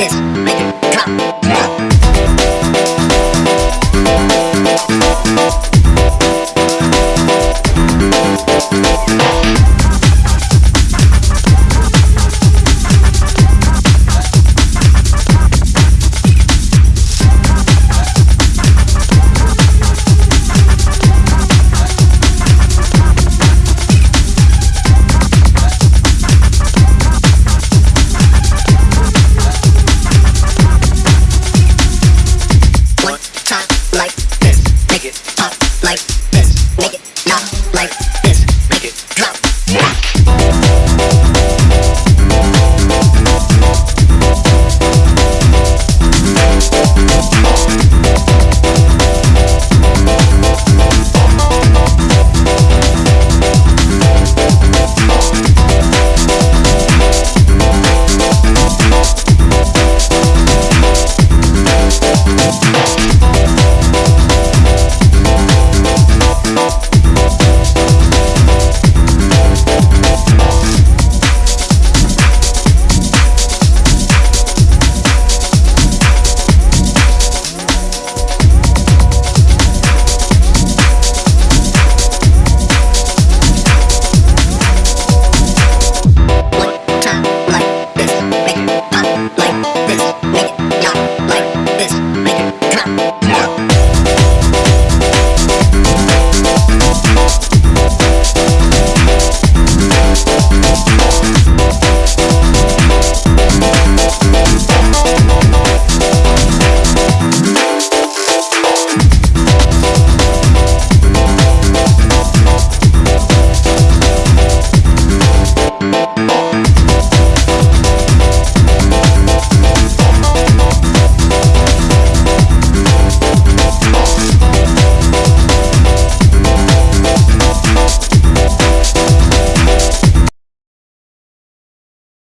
is written. Come.